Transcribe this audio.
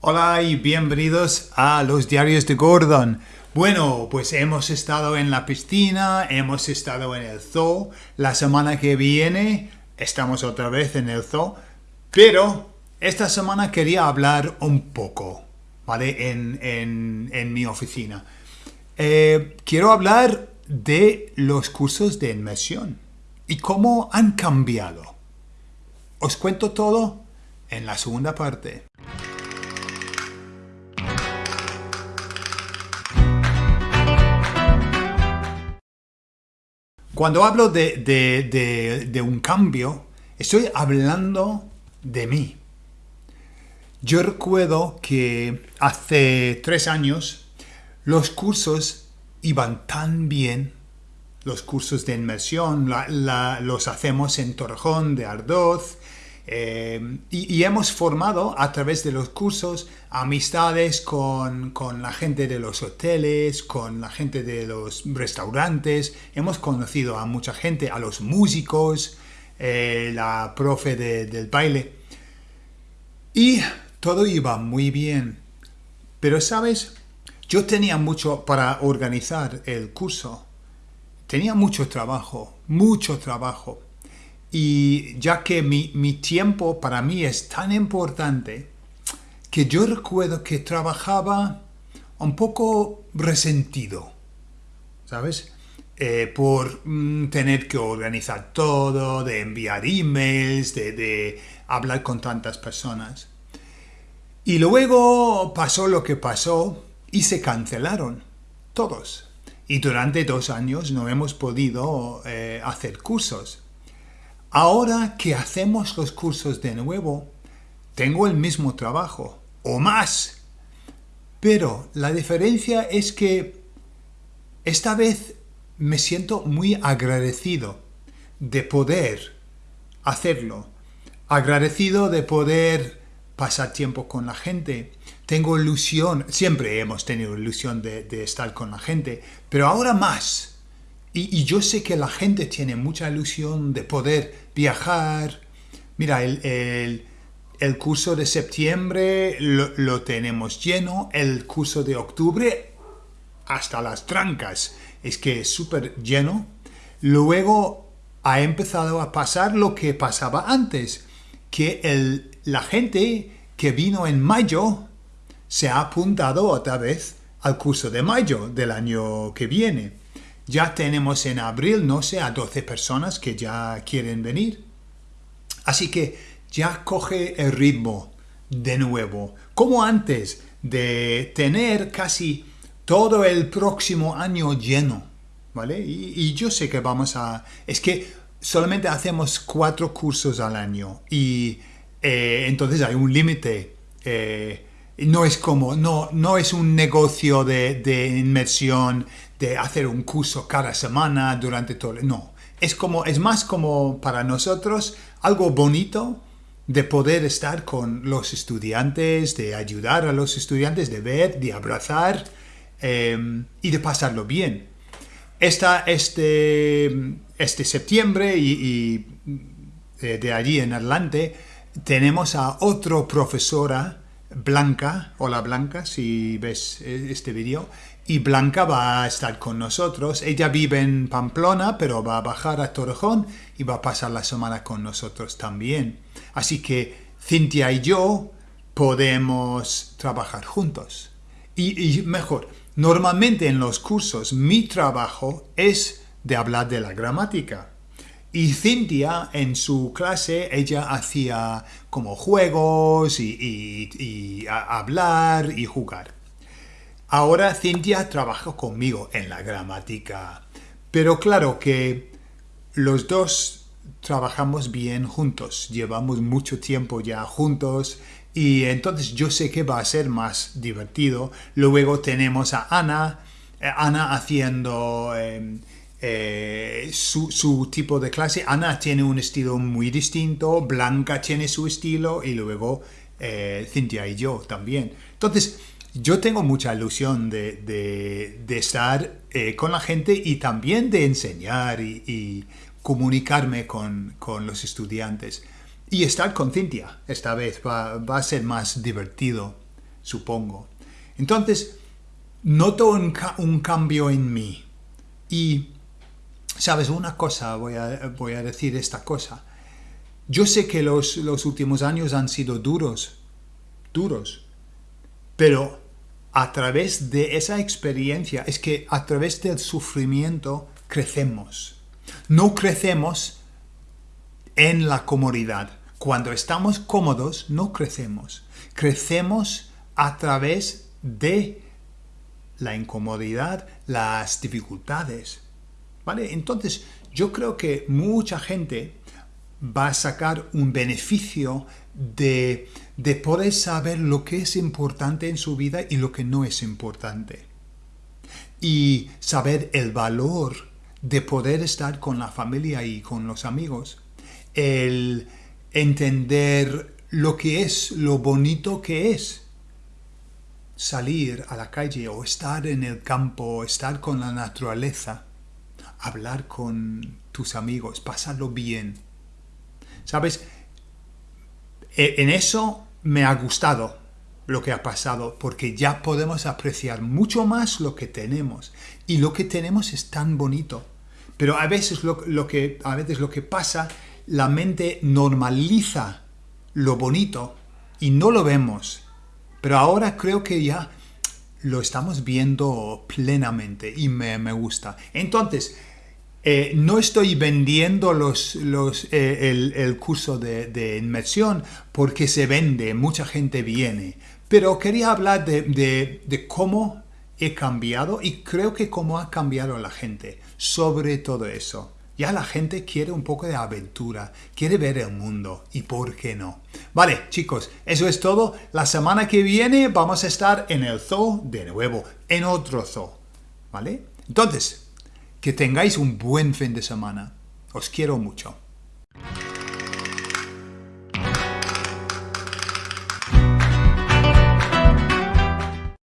Hola y bienvenidos a los diarios de Gordon. Bueno, pues hemos estado en la piscina, hemos estado en el zoo. La semana que viene estamos otra vez en el zoo. Pero esta semana quería hablar un poco, ¿vale? En, mi oficina. Eh, quiero hablar de los cursos de inmersión y cómo han cambiado. Os cuento todo en la segunda parte. Cuando hablo de, un cambio, estoy hablando de mí. Yo recuerdo que hace tres años los cursos iban tan bien, los cursos de inmersión, los hacemos en Torrejón de Ardoz, eh, y, hemos formado a través de los cursos amistades con, la gente de los hoteles, con la gente de los restaurantes. Hemos conocido a mucha gente, a los músicos, eh, la profe del baile. Y todo iba muy bien. Pero, ¿sabes? Yo tenía mucho para organizar el curso. Tenía mucho trabajo, mucho trabajo. Y ya que mi, tiempo para mí es tan importante, que yo recuerdo que trabajaba un poco resentido, ¿sabes? Eh, por mm, tener que organizar todo, de enviar emails, de, de, hablar con tantas personas. Y luego pasó lo que pasó y se cancelaron todos. Y durante dos años no hemos podido eh, hacer cursos. Ahora que hacemos los cursos de nuevo, tengo el mismo trabajo, o más. Pero la diferencia es que esta vez me siento muy agradecido de poder hacerlo. Agradecido de poder pasar tiempo con la gente. Tengo ilusión, siempre hemos tenido ilusión de, estar con la gente, pero ahora más y, yo sé que la gente tiene mucha ilusión de poder viajar. Mira, el, curso de septiembre lo, tenemos lleno, el curso de octubre hasta las trancas. Es que es súper lleno. Luego ha empezado a pasar lo que pasaba antes, que la gente que vino en mayo se ha apuntado otra vez al curso de mayo del año que viene. Ya tenemos en abril, no sé, a 12 personas que ya quieren venir. Así que ya coge el ritmo de nuevo, como antes de tener casi todo el próximo año lleno, ¿vale? Y, yo sé que vamos a... Es que solamente hacemos cuatro cursos al año y eh, entonces hay un límite. Eh, no es como, no, no es un negocio de, de inmersión de hacer un curso cada semana durante todo no es como es más como para nosotros algo bonito de poder estar con los estudiantes de ayudar a los estudiantes de ver de abrazar em, y de pasarlo bien. Esta, este este septiembre y, eh, de, allí en adelante tenemos a otra profesora Blanca, hola Blanca, si ves eh, este vídeo, y Blanca va a estar con nosotros. Ella vive en Pamplona, pero va a bajar a Torrejón y va a pasar la semana con nosotros también. Así que Cintia y yo podemos trabajar juntos. Y, mejor, normalmente en los cursos mi trabajo es de hablar de la gramática. Y Cintia en su clase, ella hacía como juegos y hablar y jugar. Ahora Cintia trabaja conmigo en la gramática, pero claro que los dos trabajamos bien juntos, llevamos mucho tiempo ya juntos y entonces yo sé que va a ser más divertido. Luego tenemos a Ana, eh, Ana haciendo em, eh, su, tipo de clase. Ana tiene un estilo muy distinto, Blanca tiene su estilo y luego eh, Cintia y yo también. Entonces, yo tengo mucha ilusión de, estar eh, con la gente y también de enseñar y, comunicarme con, los estudiantes. Y estar con Cintia esta vez va, a ser más divertido. supongo. Entonces, noto un, un cambio en mí. Y, ¿sabes? Una cosa, voy a, voy a decir esta cosa. Yo sé que los, los últimos años han sido duros, duros, pero a través de esa experiencia, es que a través del sufrimiento crecemos. No crecemos en la comodidad. Cuando estamos cómodos, no crecemos. Crecemos a través de la incomodidad, las dificultades. Entonces, yo creo que mucha gente va a sacar un beneficio de, de poder saber lo que es importante en su vida y lo que no es importante. Y saber el valor de poder estar con la familia y con los amigos. El entender lo que es, lo bonito que es salir a la calle o estar en el campo, estar con la naturaleza, hablar con tus amigos, pasarlo bien. ¿Sabes? E, en eso me ha gustado lo que ha pasado porque ya podemos apreciar mucho más lo que tenemos y lo que tenemos es tan bonito. Pero a veces lo, que, a veces lo que pasa, la mente normaliza lo bonito y no lo vemos. Pero ahora creo que ya lo estamos viendo plenamente y me, me gusta. Entonces, eh, no estoy vendiendo los, los, eh, el, curso de, inmersión porque se vende, mucha gente viene, pero quería hablar de, de, cómo he cambiado y creo que cómo ha cambiado la gente sobre todo eso. Ya la gente quiere un poco de aventura, quiere ver el mundo y por qué no. Vale, chicos, eso es todo. La semana que viene vamos a estar en el zoo de nuevo, en otro zoo. ¿Vale? Entonces, que tengáis un buen fin de semana. Os quiero mucho.